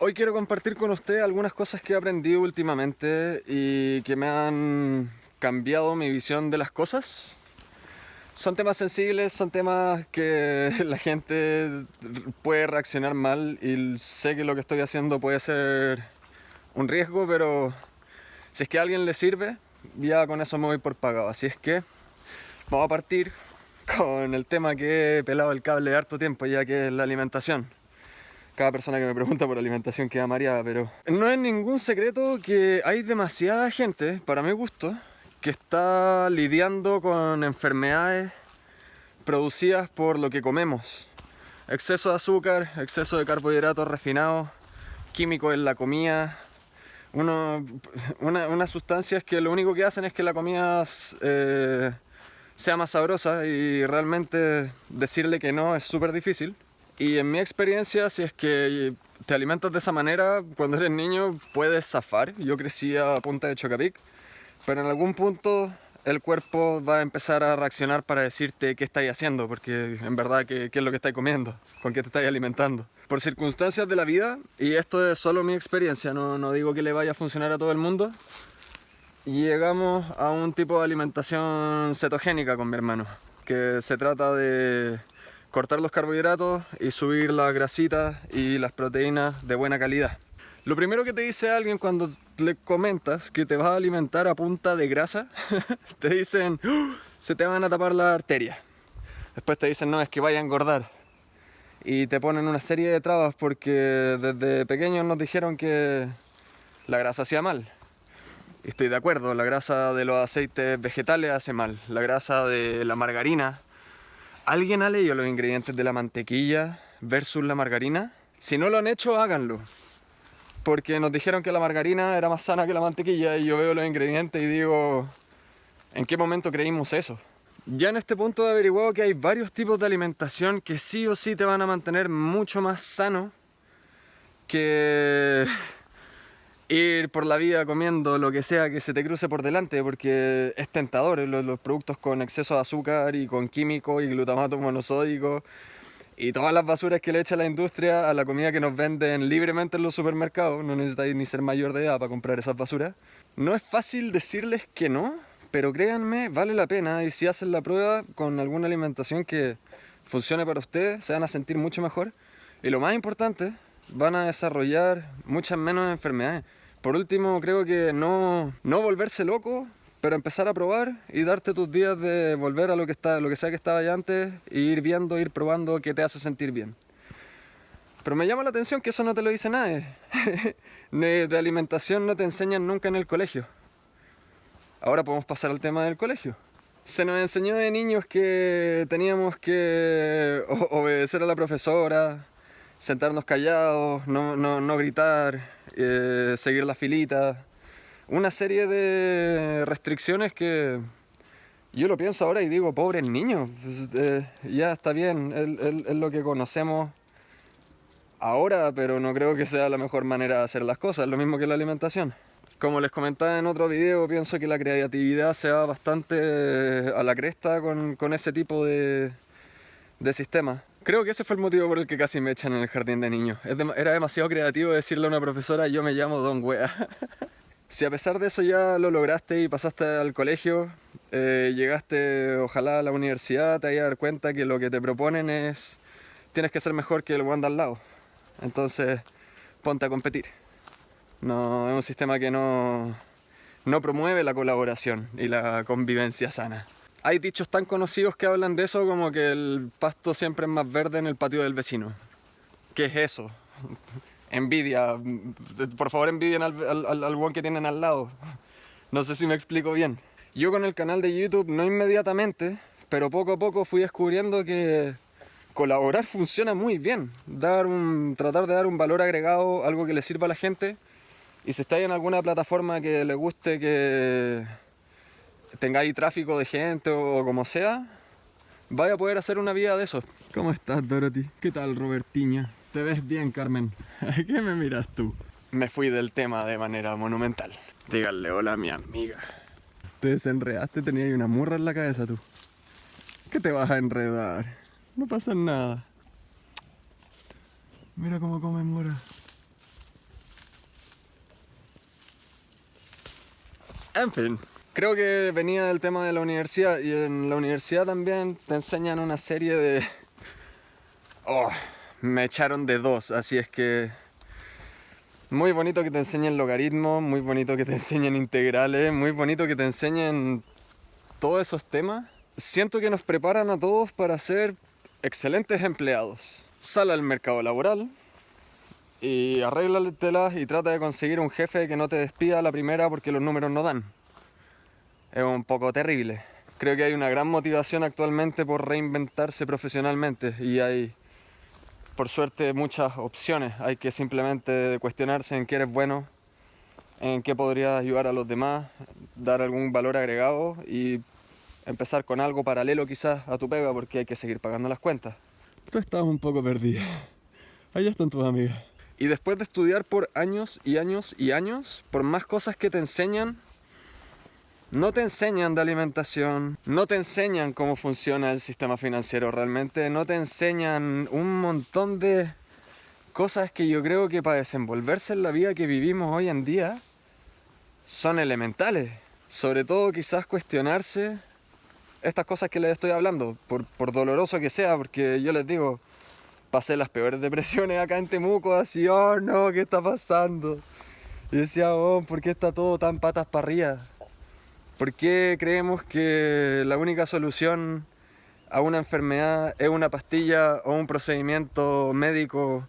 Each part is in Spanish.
Hoy quiero compartir con usted algunas cosas que he aprendido últimamente y que me han cambiado mi visión de las cosas. Son temas sensibles, son temas que la gente puede reaccionar mal y sé que lo que estoy haciendo puede ser un riesgo, pero si es que a alguien le sirve, ya con eso me voy por pagado. Así es que vamos a partir con el tema que he pelado el cable de harto tiempo, ya que es la alimentación cada persona que me pregunta por alimentación queda mareada, pero no es ningún secreto que hay demasiada gente, para mi gusto, que está lidiando con enfermedades producidas por lo que comemos. Exceso de azúcar, exceso de carbohidratos refinados, químicos en la comida, unas sustancias que lo único que hacen es que la comida eh, sea más sabrosa y realmente decirle que no es súper difícil. Y en mi experiencia, si es que te alimentas de esa manera, cuando eres niño puedes zafar. Yo crecí a punta de chocapic, pero en algún punto el cuerpo va a empezar a reaccionar para decirte qué estáis haciendo, porque en verdad qué, qué es lo que estáis comiendo, con qué te estáis alimentando. Por circunstancias de la vida, y esto es solo mi experiencia, no, no digo que le vaya a funcionar a todo el mundo, llegamos a un tipo de alimentación cetogénica con mi hermano, que se trata de cortar los carbohidratos y subir las grasitas y las proteínas de buena calidad. Lo primero que te dice alguien cuando le comentas que te vas a alimentar a punta de grasa, te dicen, ¡Uh! se te van a tapar las arterias. Después te dicen, no, es que vaya a engordar. Y te ponen una serie de trabas porque desde pequeños nos dijeron que la grasa hacía mal. estoy de acuerdo, la grasa de los aceites vegetales hace mal. La grasa de la margarina ¿Alguien ha leído los ingredientes de la mantequilla versus la margarina? Si no lo han hecho, háganlo. Porque nos dijeron que la margarina era más sana que la mantequilla y yo veo los ingredientes y digo, ¿en qué momento creímos eso? Ya en este punto he averiguado que hay varios tipos de alimentación que sí o sí te van a mantener mucho más sano que ir por la vida comiendo lo que sea que se te cruce por delante porque es tentador los, productos con exceso de azúcar y con químicos y glutamato monosódico y todas las basuras que le echa la industria a la comida que nos venden libremente en los supermercados, no necesitáis ni ser mayor de edad para comprar esas basuras. No es fácil decirles que no, pero créanme, vale la pena y si hacen la prueba con alguna alimentación que funcione para ustedes, se van a sentir mucho mejor y lo más importante, van a desarrollar muchas menos enfermedades. Por último, creo que no, no volverse loco, pero empezar a probar y darte tus días de volver a lo que, está, lo que sea que estaba ya antes e ir viendo, ir probando qué te hace sentir bien. Pero me llama la atención que eso no te lo dice nadie. de alimentación no te enseñan nunca en el colegio. Ahora podemos pasar al tema del colegio. Se nos enseñó de niños que teníamos que obedecer a la profesora, sentarnos callados, no, no, no gritar, eh, seguir la filita. Una serie de restricciones que yo lo pienso ahora y digo, pobre el niño, pues, eh, ya está bien, es lo que conocemos ahora, pero no creo que sea la mejor manera de hacer las cosas, lo mismo que la alimentación. Como les comentaba en otro video, pienso que la creatividad se va bastante a la cresta con, con ese tipo de, de sistema. Creo que ese fue el motivo por el que casi me echan en el jardín de niños. Era demasiado creativo decirle a una profesora, yo me llamo Don Wea. si a pesar de eso ya lo lograste y pasaste al colegio, eh, llegaste ojalá a la universidad, te vas a dar cuenta que lo que te proponen es, tienes que ser mejor que el one al lado. Entonces, ponte a competir. No, es un sistema que no, no promueve la colaboración y la convivencia sana. Hay dichos tan conocidos que hablan de eso como que el pasto siempre es más verde en el patio del vecino. ¿Qué es eso? Envidia. Por favor envidien al, al, al que tienen al lado. No sé si me explico bien. Yo con el canal de YouTube no inmediatamente, pero poco a poco fui descubriendo que colaborar funciona muy bien. Dar un, tratar de dar un valor agregado, algo que le sirva a la gente. Y si estáis en alguna plataforma que le guste que tengáis tráfico de gente o como sea, vaya a poder hacer una vida de eso. ¿Cómo estás, Dorothy? ¿Qué tal, Robertiña? ¿Te ves bien, Carmen? ¿A qué me miras tú? Me fui del tema de manera monumental. Díganle hola a mi amiga. Te desenredaste, tenías una murra en la cabeza tú. ¿Qué te vas a enredar? No pasa nada. Mira cómo come mora. En fin, creo que venía del tema de la universidad y en la universidad también te enseñan una serie de... Oh, me echaron de dos, así es que... Muy bonito que te enseñen logaritmos, muy bonito que te enseñen integrales, muy bonito que te enseñen todos esos temas. Siento que nos preparan a todos para ser excelentes empleados. Sal al mercado laboral y arréglatelas y trata de conseguir un jefe que no te despida a la primera porque los números no dan. Es un poco terrible. Creo que hay una gran motivación actualmente por reinventarse profesionalmente y hay, por suerte, muchas opciones. Hay que simplemente cuestionarse en qué eres bueno, en qué podrías ayudar a los demás, dar algún valor agregado y empezar con algo paralelo quizás a tu pega porque hay que seguir pagando las cuentas. Tú estás un poco perdida. Allá están tus amigas. Y después de estudiar por años y años y años, por más cosas que te enseñan, no te enseñan de alimentación, no te enseñan cómo funciona el sistema financiero realmente, no te enseñan un montón de cosas que yo creo que para desenvolverse en la vida que vivimos hoy en día son elementales. Sobre todo quizás cuestionarse estas cosas que les estoy hablando, por, doloroso que sea, porque yo les digo, pasé las peores depresiones acá en Temuco, así, oh no, ¿qué está pasando? Y decía, oh, ¿por qué está todo tan patas para arriba? ¿Por qué creemos que la única solución a una enfermedad es una pastilla o un procedimiento médico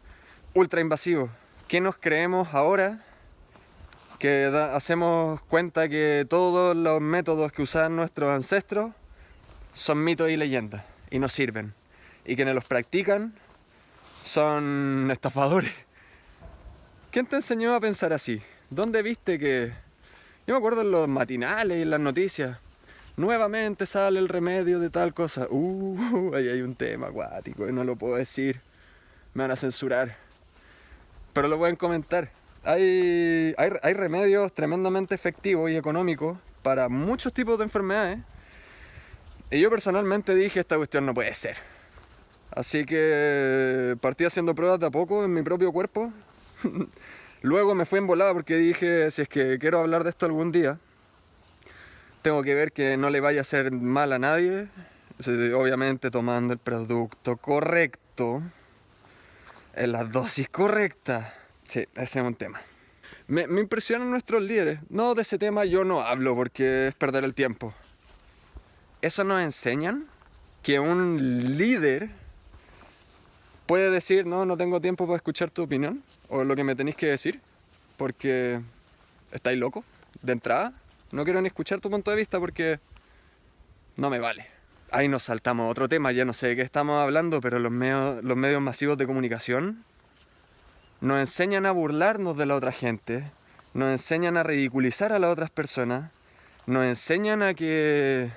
ultra invasivo? ¿Qué nos creemos ahora que hacemos cuenta que todos los métodos que usaban nuestros ancestros son mitos y leyendas y no sirven? Y quienes los practican son estafadores. ¿Quién te enseñó a pensar así? ¿Dónde viste que.? Yo me acuerdo en los matinales y en las noticias. Nuevamente sale el remedio de tal cosa. Uh, ahí hay un tema acuático y no lo puedo decir. Me van a censurar. Pero lo pueden comentar. Hay, hay, hay remedios tremendamente efectivos y económicos para muchos tipos de enfermedades. Y yo personalmente dije, esta cuestión no puede ser. Así que partí haciendo pruebas de a poco en mi propio cuerpo. Luego me fui en volada porque dije, si es que quiero hablar de esto algún día, tengo que ver que no le vaya a hacer mal a nadie. Obviamente tomando el producto correcto, en la dosis correcta. Sí, ese es un tema. Me, me impresionan nuestros líderes. No, de ese tema yo no hablo porque es perder el tiempo. Eso nos enseñan que un líder puede decir, no, no tengo tiempo para escuchar tu opinión o lo que me tenéis que decir, porque estáis loco de entrada. No quiero ni escuchar tu punto de vista porque no me vale. Ahí nos saltamos a otro tema, ya no sé de qué estamos hablando, pero los los medios masivos de comunicación nos enseñan a burlarnos de la otra gente, nos enseñan a ridiculizar a las otras personas, nos enseñan a que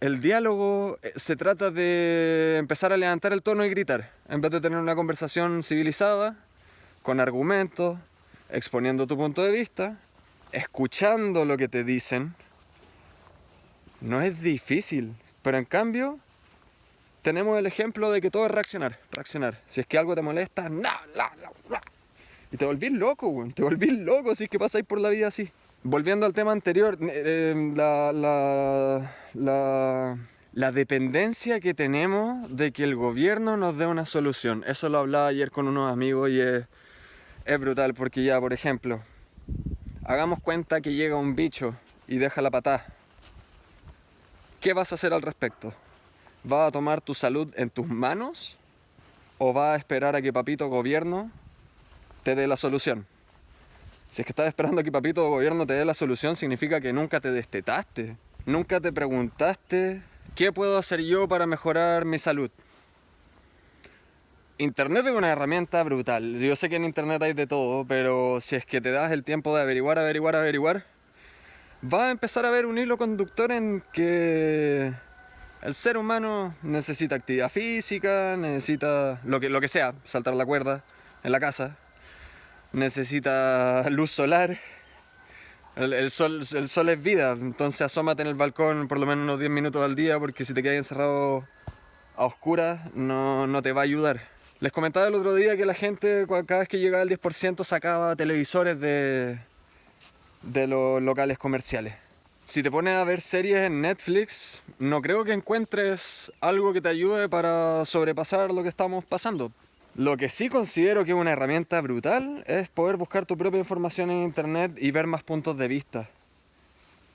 el diálogo eh, se trata de empezar a levantar el tono y gritar, en vez de tener una conversación civilizada, con argumentos, exponiendo tu punto de vista, escuchando lo que te dicen. No es difícil, pero en cambio tenemos el ejemplo de que todo es reaccionar, reaccionar. Si es que algo te molesta, no, y te volvís loco, te volvís loco si es que pasáis por la vida así volviendo al tema anterior, eh, em, la, dependencia que tenemos de que el gobierno nos dé una solución. Eso lo hablaba ayer con unos amigos y es, es brutal porque ya, por ejemplo, hagamos cuenta que llega un bicho y deja la patada. ¿Qué vas a hacer al respecto? ¿Vas a tomar tu salud en tus manos o vas a esperar a que papito gobierno te dé la solución? Si es que estás esperando que papito gobierno te dé la solución, significa que nunca te destetaste. Nunca te preguntaste, ¿qué puedo hacer yo para mejorar mi salud? Internet es una herramienta brutal. Yo sé que en Internet hay de todo, pero si es que te das el tiempo de averiguar, averiguar, averiguar, va a empezar a haber un hilo conductor en que el ser humano necesita actividad física, necesita lo que, lo que sea, saltar la cuerda en la casa, necesita luz solar. El, sol, el sol es vida, entonces asómate en el balcón por lo menos unos 10 minutos al día porque si te quedas encerrado a oscuras no, no te va a ayudar. Les comentaba el otro día que la gente cada vez que llegaba al 10% sacaba televisores de, de los locales comerciales. Si te pones a ver series en Netflix, no creo que encuentres algo que te ayude para sobrepasar lo que estamos pasando. Lo que sí considero que es una herramienta brutal es poder buscar tu propia información en internet y ver más puntos de vista.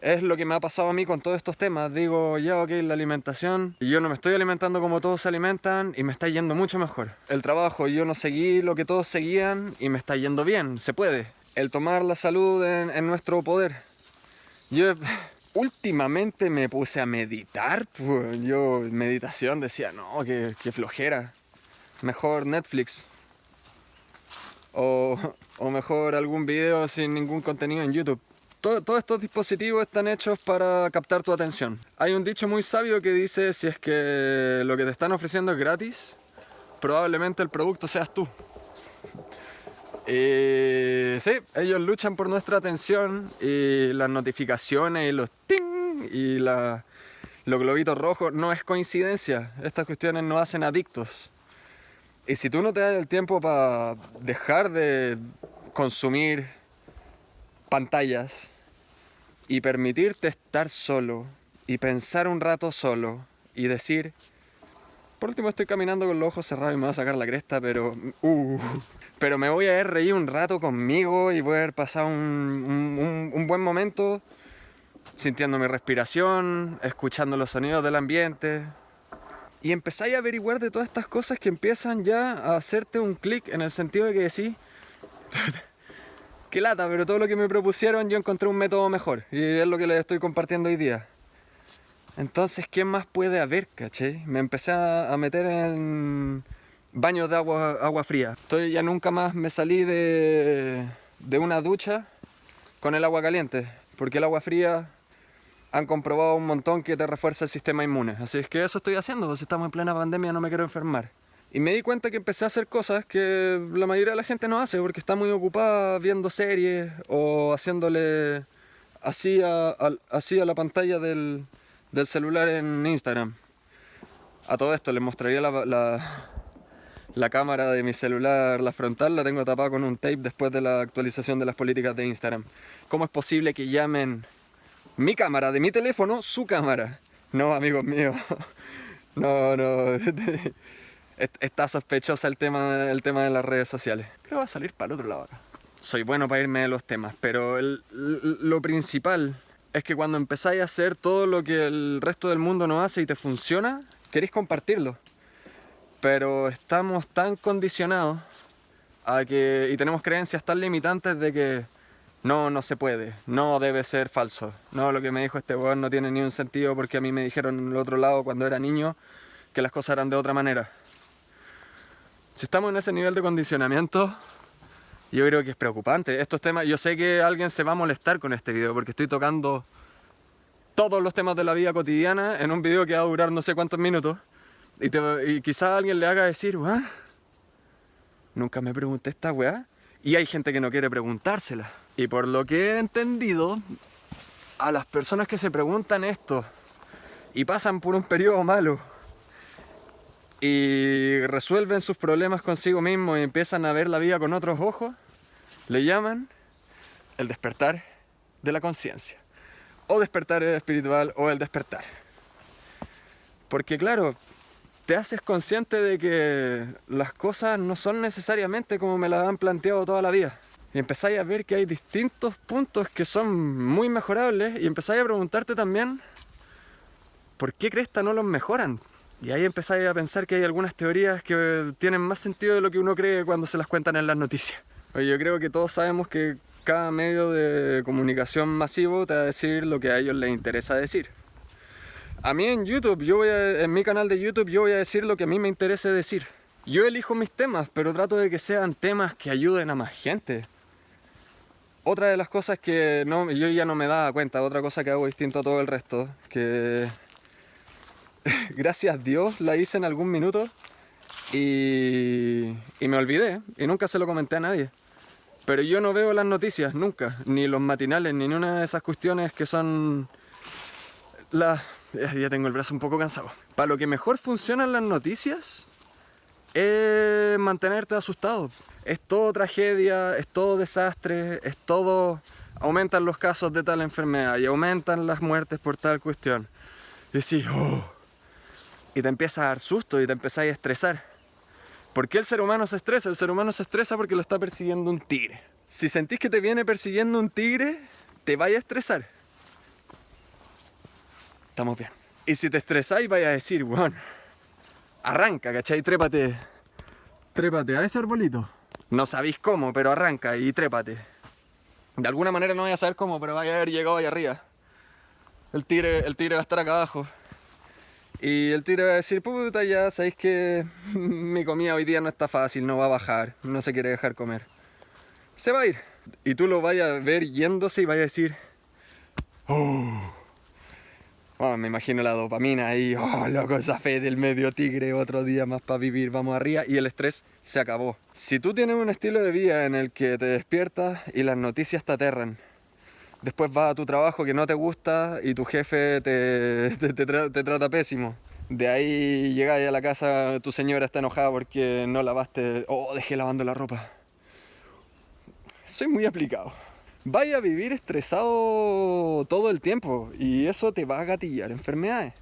Es lo que me ha pasado a mí con todos estos temas. Digo, ya, ok, la alimentación. Yo no me estoy alimentando como todos se alimentan y me está yendo mucho mejor. El trabajo, yo no seguí lo que todos seguían y me está yendo bien. Se puede. El tomar la salud en, nuestro poder. Yo últimamente me puse a meditar. Pues. Yo, meditación, decía, no, que, flojera. Mejor Netflix. O, o mejor algún video sin ningún contenido en YouTube todos estos dispositivos están hechos para captar tu atención. Hay un dicho muy sabio que dice, si es que lo que te están ofreciendo es gratis, probablemente el producto seas tú. Y sí, ellos luchan por nuestra atención y las notificaciones y los ting y la, los globitos rojos no es coincidencia. Estas cuestiones nos hacen adictos. Y si tú no te das el tiempo para dejar de consumir pantallas y permitirte estar solo y pensar un rato solo y decir, por último estoy caminando con los ojos cerrados y me va a sacar la cresta, pero... Uh, pero me voy a haber reír un rato conmigo y voy a haber pasado un, un buen momento sintiendo mi respiración, escuchando los sonidos del ambiente. Y empezáis a averiguar de todas estas cosas que empiezan ya a hacerte un clic en el sentido de que decís, qué lata, pero todo lo que me propusieron yo encontré un método mejor y es lo que les estoy compartiendo hoy día. Entonces, ¿qué más puede haber, caché? Me empecé a meter en baños de agua, agua fría. Estoy, ya nunca más me salí de, de una ducha con el agua caliente, porque el agua fría han comprobado un montón que te refuerza el sistema inmune. Así es que eso estoy haciendo, pues estamos en plena pandemia, no me quiero enfermar. Y me di cuenta que empecé a hacer cosas que la mayoría de la gente no hace porque está muy ocupada viendo series o haciéndole así a, así a la pantalla del, celular en Instagram. A todo esto les mostraría la, la, cámara de mi celular, la frontal, la tengo tapada con un tape después de la actualización de las políticas de Instagram. ¿Cómo es posible que llamen mi cámara de mi teléfono su cámara? No, amigos míos. No, no. está sospechosa el tema, el tema de las redes sociales. Creo que va a salir para otro lado ahora. Soy bueno para irme de los temas, pero lo principal es que cuando empezáis a hacer todo lo que el resto del mundo no hace y te funciona, queréis compartirlo. Pero estamos tan condicionados a que, y tenemos creencias tan limitantes de que no, no se puede, no debe ser falso. No, lo que me dijo este weón no tiene ni un sentido porque a mí me dijeron en el otro lado cuando era niño que las cosas eran de otra manera. Si estamos en ese nivel de condicionamiento, yo creo que es preocupante. Estos temas, yo sé que alguien se va a molestar con este video porque estoy tocando todos los temas de la vida cotidiana en un video que va a durar no sé cuántos minutos. Y, y quizá alguien le haga decir, Nunca me pregunté esta weá. Y hay gente que no quiere preguntársela. Y por lo que he entendido, a las personas que se preguntan esto y pasan por un periodo malo y resuelven sus problemas consigo mismos y empiezan a ver la vida con otros ojos, le llaman el despertar de la conciencia. O despertar espiritual o el despertar. Porque claro, te haces consciente de que las cosas no son necesariamente como me las han planteado toda la vida. Y empezáis a ver que hay distintos puntos que son muy mejorables y empezáis a preguntarte también, ¿por qué Cresta no los mejoran? Y ahí empezáis a pensar que hay algunas teorías que tienen más sentido de lo que uno cree cuando se las cuentan en las noticias. Yo creo que todos sabemos que cada medio de comunicación masivo te va a decir lo que a ellos les interesa decir. A mí en YouTube, yo voy en mi canal de YouTube, yo voy a decir lo que a mí me interese decir. Yo elijo mis temas, pero trato de que sean temas que ayuden a más gente. Otra de las cosas que no, yo ya no me daba cuenta, otra cosa que hago distinto a todo el resto, que gracias a Dios la hice en algún minuto y, y me olvidé y nunca se lo comenté a nadie. Pero yo no veo las noticias nunca, ni los matinales, ni una de esas cuestiones que son las... Ya tengo el brazo un poco cansado. Para lo que mejor funcionan las noticias es mantenerte asustado. Es todo tragedia, es todo desastre, es todo aumentan los casos de tal enfermedad y aumentan las muertes por tal cuestión. Y decís, oh. Y te empieza a dar susto y te empezáis a estresar. ¿Por qué el ser humano se estresa? El ser humano se estresa porque lo está persiguiendo un tigre. Si sentís que te viene persiguiendo un tigre, te vaya a estresar. Estamos bien. Y si te estresáis, vaya a decir, weón, arranca, ¿cachai? Trépate. Trépate a ese arbolito. No sabéis cómo, pero arranca y trépate. De alguna manera no voy a saber cómo, pero vaya a haber llegado ahí arriba. El tigre, el tigre va a estar acá abajo. Y el tigre va a decir, puta, ya sabéis que mi comida hoy día no está fácil, no va a bajar, no se quiere dejar comer. Se va a ir. Y tú lo vayas a ver yéndose y vayas a decir, oh. Bueno, me imagino la dopamina ahí, oh, loco, esa fe del medio tigre, otro día más para vivir, vamos arriba, y el estrés se acabó. Si tú tienes un estilo de vida en el que te despiertas y las noticias te aterran, después vas a tu trabajo que no te gusta y tu jefe te, te, trata pésimo. De ahí llegas a la casa, tu señora está enojada porque no lavaste, oh, dejé lavando la ropa. Soy muy aplicado. Vaya a vivir estresado todo el tiempo y eso te va a gatillar enfermedades.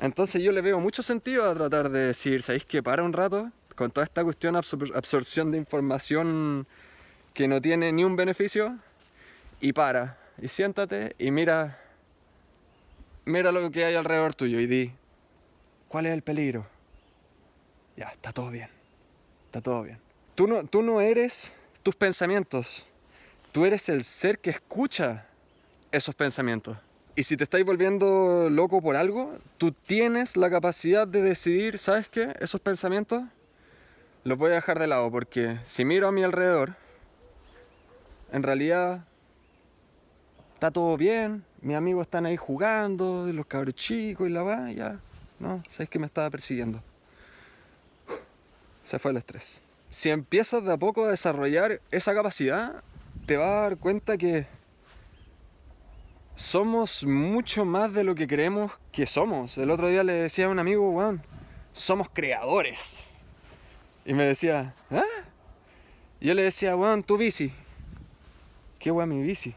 Entonces yo le veo mucho sentido a tratar de decir, ¿sabéis que para un rato? Con toda esta cuestión de absorción de información que no tiene ni un beneficio, y para, y siéntate y mira, mira lo que hay alrededor tuyo y di, ¿cuál es el peligro? Ya, está todo bien, está todo bien. Tú no, tú no eres tus pensamientos, tú eres el ser que escucha esos pensamientos. Y si te estáis volviendo loco por algo, tú tienes la capacidad de decidir, ¿sabes qué? Esos pensamientos los voy a dejar de lado porque si miro a mi alrededor, en realidad está todo bien, mis amigos están ahí jugando, los cabros chicos y la va, ya, no, sabes que me estaba persiguiendo. Se fue el estrés. Si empiezas de a poco a desarrollar esa capacidad, te vas a dar cuenta que somos mucho más de lo que creemos que somos. El otro día le decía a un amigo, weón, somos creadores. Y me decía, ¿ah? yo le decía, weón, tu bici. ¿Qué weón mi bici?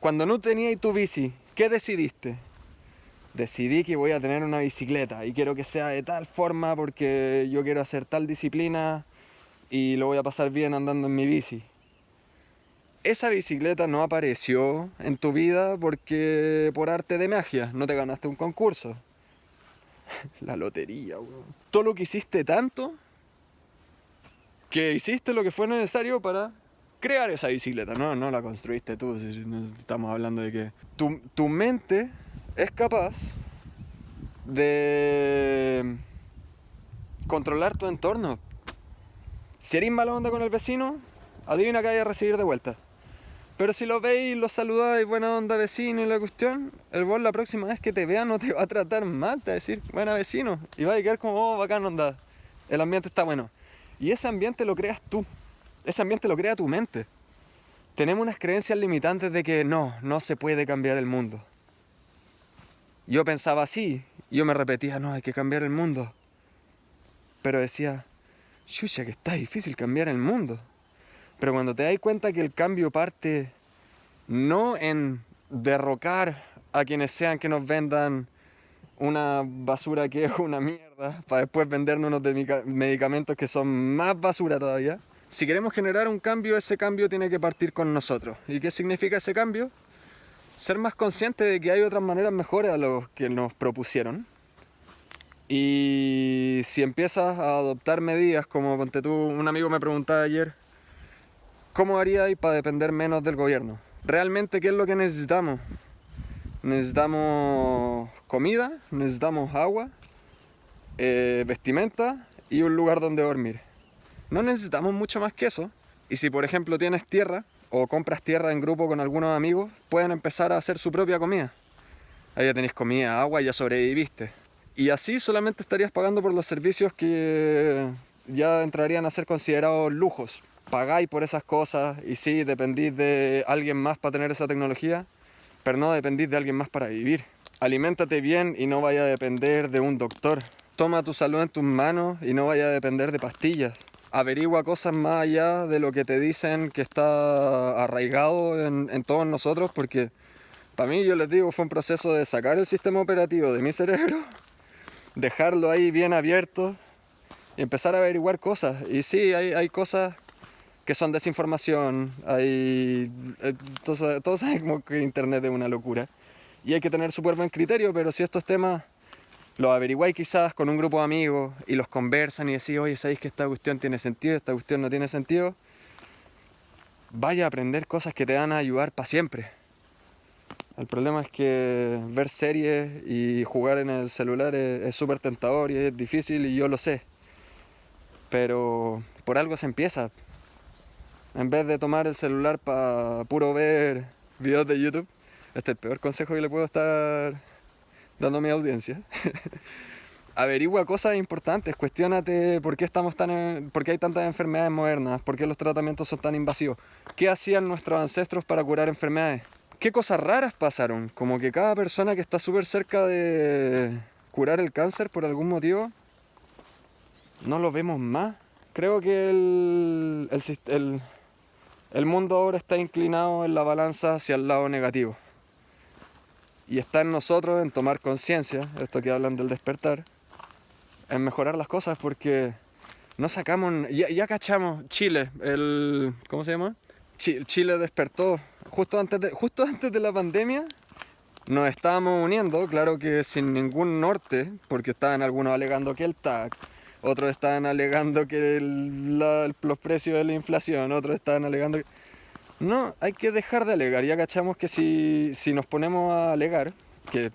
Cuando no tenías tu bici, ¿qué decidiste? Decidí que voy a tener una bicicleta y quiero que sea de tal forma porque yo quiero hacer tal disciplina y lo voy a pasar bien andando en mi bici. Esa bicicleta no apareció en tu vida porque por arte de magia no te ganaste un concurso. La lotería, weón. Todo lo que hiciste tanto que hiciste lo que fue necesario para crear esa bicicleta, no, no la construiste tú, estamos hablando de que tu, tu mente es capaz de controlar tu entorno. Si eres mala onda con el vecino, adivina que hay a recibir de vuelta. Pero si lo veis, lo saludáis, buena onda vecino y la cuestión, el vos la próxima vez que te vea no te va a tratar mal, te va a decir, buena vecino, y va a quedar como, oh, bacán onda, el ambiente está bueno. Y ese ambiente lo creas tú. Ese ambiente lo crea tu mente. Tenemos unas creencias limitantes de que no, no se puede cambiar el mundo. Yo pensaba así, yo me repetía, no, hay que cambiar el mundo. Pero decía, chucha, que está difícil cambiar el mundo. Pero cuando te das cuenta que el cambio parte no en derrocar a quienes sean que nos vendan una basura que es una mierda, para después vendernos unos medicamentos que son más basura todavía, si queremos generar un cambio, ese cambio tiene que partir con nosotros. ¿Y qué significa ese cambio? Ser más consciente de que hay otras maneras mejores a los que nos propusieron. Y si empiezas a adoptar medidas, como ponte tú, un amigo me preguntaba ayer, ¿cómo haría para depender menos del gobierno? Realmente, ¿qué es lo que necesitamos? Necesitamos comida, necesitamos agua, eh, vestimenta y un lugar donde dormir. No necesitamos mucho más que eso. Y si por ejemplo tienes tierra o compras tierra en grupo con algunos amigos, pueden empezar a hacer su propia comida. Ahí ya tenéis comida, agua y ya sobreviviste. Y así solamente estarías pagando por los servicios que ya entrarían a ser considerados lujos. Pagáis por esas cosas y sí, dependís de alguien más para tener esa tecnología, pero no dependís de alguien más para vivir. Aliméntate bien y no vaya a depender de un doctor. Toma tu salud en tus manos y no vaya a depender de pastillas. averigua cosas más allá de lo que te dicen que está arraigado en, en todos nosotros, porque para mí, yo les digo, fue un proceso de sacar el sistema operativo de mi cerebro, dejarlo ahí bien abierto y empezar a averiguar cosas. Y sí, hay, hay cosas que son desinformación, hay... Todos, todos saben que internet es una locura. Y hay que tener súper buen criterio, pero si estos temas los averiguáis quizás con un grupo de amigos y los conversan y decís, oye, ¿sabéis que esta cuestión tiene sentido, esta cuestión no tiene sentido? Vaya a aprender cosas que te van a ayudar para siempre. El problema es que ver series y jugar en el celular es súper tentador y es difícil y yo lo sé. Pero por algo se empieza. En vez de tomar el celular para puro ver videos de YouTube, este es el peor consejo que le puedo estar dando a mi audiencia. Averigua cosas importantes, cuestionate por qué estamos tan por qué hay tantas enfermedades modernas, por qué los tratamientos son tan invasivos, qué hacían nuestros ancestros para curar enfermedades, qué cosas raras pasaron, como que cada persona que está súper cerca de curar el cáncer por algún motivo, no lo vemos más. Creo que el, el, el- el mundo ahora está inclinado en la balanza hacia el lado negativo. Y está en nosotros en tomar conciencia, esto que hablan del despertar, en mejorar las cosas porque no sacamos, ya, cachamos Chile, el, ¿cómo se llama? Chi- Chile despertó justo antes de, justo antes de la pandemia. Nos estábamos uniendo, claro que sin ningún norte, porque estaban algunos alegando que el TAC, otros estaban alegando que los precios de la inflación, otros estaban alegando que... No, hay que dejar de alegar. Ya cachamos que si, si nos ponemos a alegar, que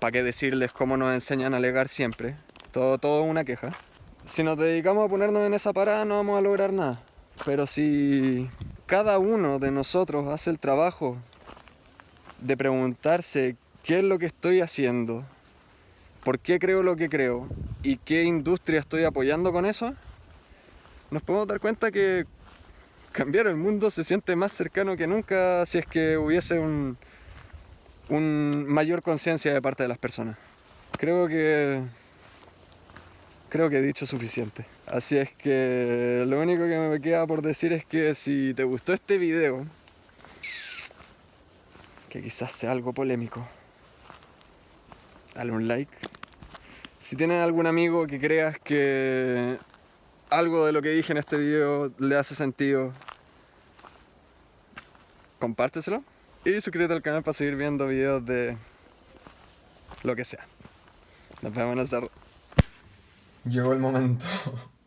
para qué decirles cómo nos enseñan a alegar siempre, todo, todo una queja. Si nos dedicamos a ponernos en esa parada no vamos a lograr nada. Pero si cada uno de nosotros hace el trabajo de preguntarse qué es lo que estoy haciendo, por qué creo lo que creo y qué industria estoy apoyando con eso, nos podemos dar cuenta que cambiar el mundo se siente más cercano que nunca si es que hubiese un, mayor conciencia de parte de las personas. Creo que creo que he dicho suficiente. Así es que lo único que me queda por decir es que si te gustó este video, que quizás sea algo polémico, dale un like. Si tienes algún amigo que creas que algo de lo que dije en este video le hace sentido, compárteselo y suscríbete al canal para seguir viendo videos de lo que sea. Nos vemos en el cerro. Llegó el momento.